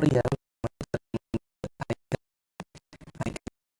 tutorial